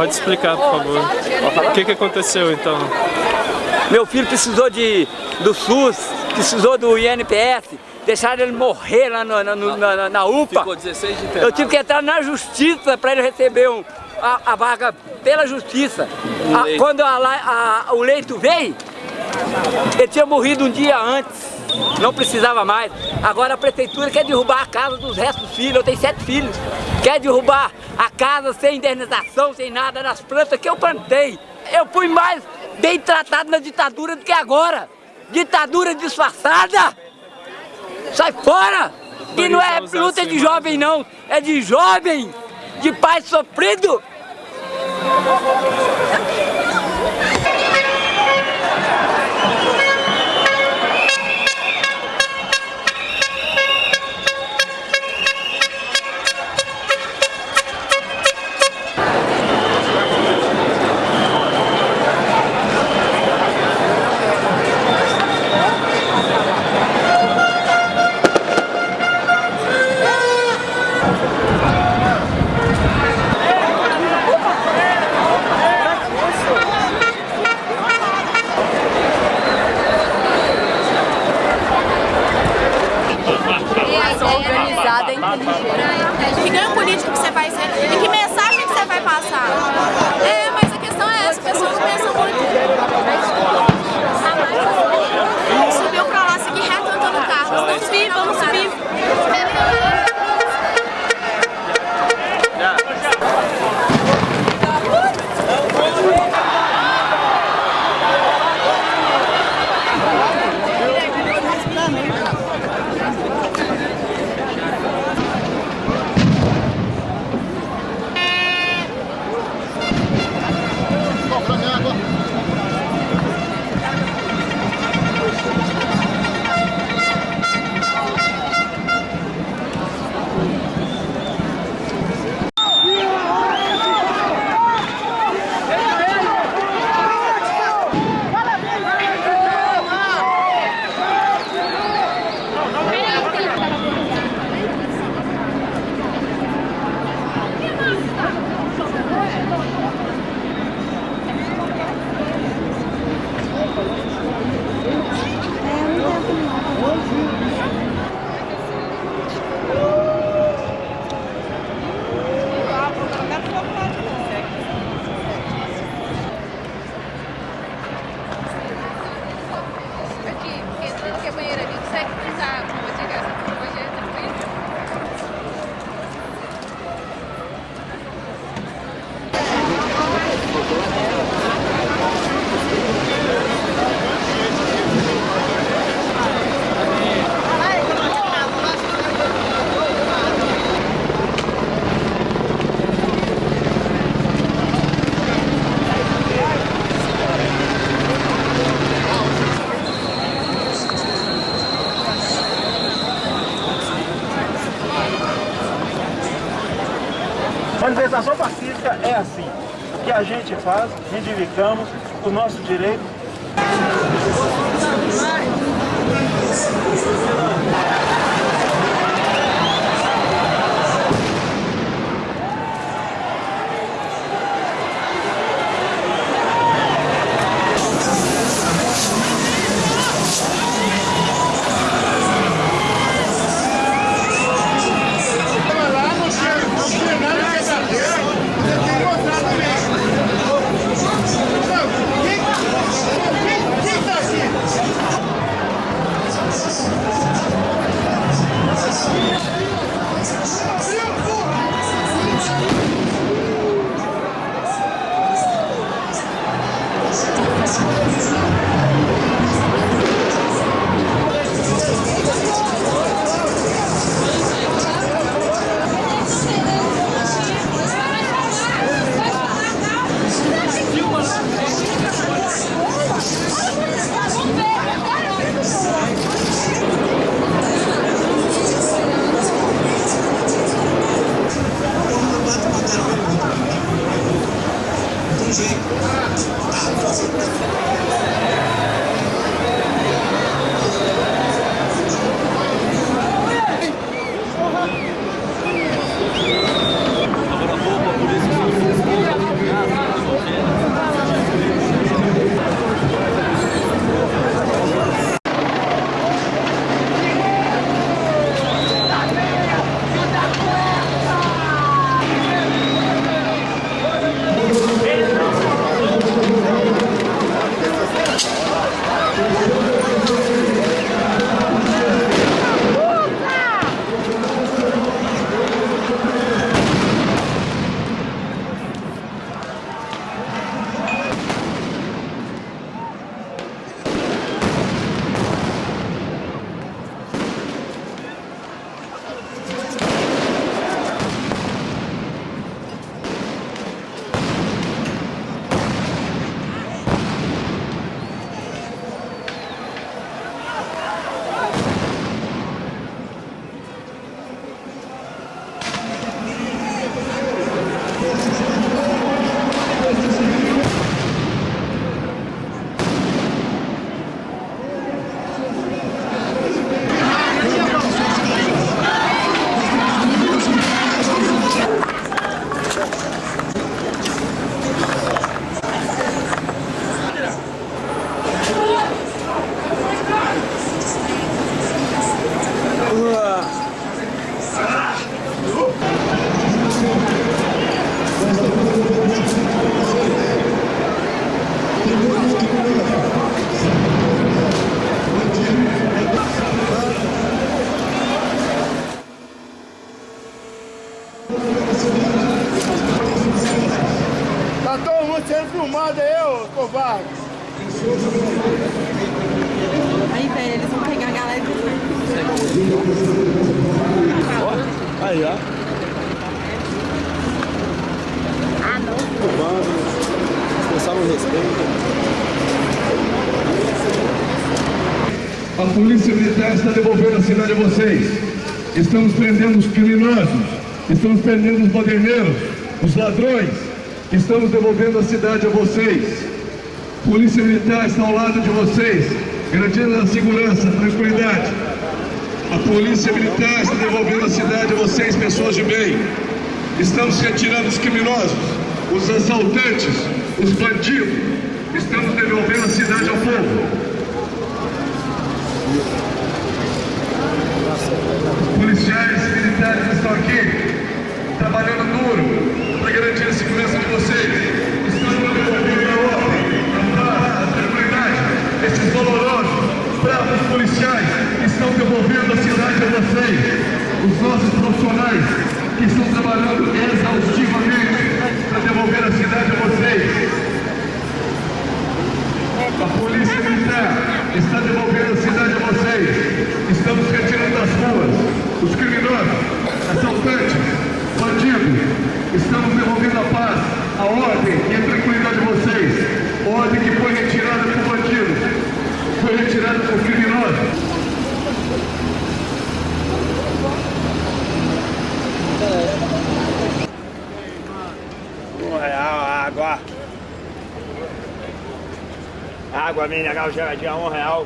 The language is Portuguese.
Pode explicar, por favor. O que, que aconteceu então? Meu filho precisou de, do SUS, precisou do INPS, deixaram ele morrer lá no, no, na, na, UPA. Ficou 16 de Eu tive que entrar na justiça para ele receber um, a, a, vaga pela justiça. A, quando a, o leito veio, ele tinha morrido um dia antes. Não precisava mais. Agora a prefeitura quer derrubar a casa dos restos dos filhos. Eu tenho sete filhos. Quer derrubar a casa sem indenização, sem nada, nas plantas que eu plantei. Eu fui mais bem tratado na ditadura do que agora. Ditadura disfarçada! Sai fora! E não é luta de jovem não, é de jovem, de pai sofrido. física é assim. O que a gente faz, reivindicamos o nosso direito. Água. Aí, velho, eles vão pegar a galera e Aí, ó. Ah, não. Expressar o respeito. A polícia militar está devolvendo a cidade a vocês. Estamos prendendo os criminosos, estamos prendendo os baderneiros, os ladrões. Estamos devolvendo a cidade a vocês. Polícia militar está ao lado de vocês, garantindo a segurança, a tranquilidade. A polícia militar está devolvendo a cidade a vocês, pessoas de bem. Estamos retirando os criminosos, os assaltantes, os bandidos. Estamos devolvendo a cidade ao povo. policiais militares estão aqui, trabalhando duro para garantir a segurança de vocês. Estão devolvendo a ordem, a paz, a tranquilidade. Esses dolorosos, bravos policiais estão devolvendo a cidade a vocês. Os nossos profissionais que estão trabalhando exaustivamente para devolver a cidade a vocês. A polícia militar está devolvendo a cidade a vocês. Estamos retirando das ruas os criminosos, assaltantes, bandidos. Estamos devolvendo a paz, a ordem e a tranquilidade de vocês. Ordem que foi retirada por bandidos, foi retirada por criminosos. Um real a água. Água mineral geladinha, um real.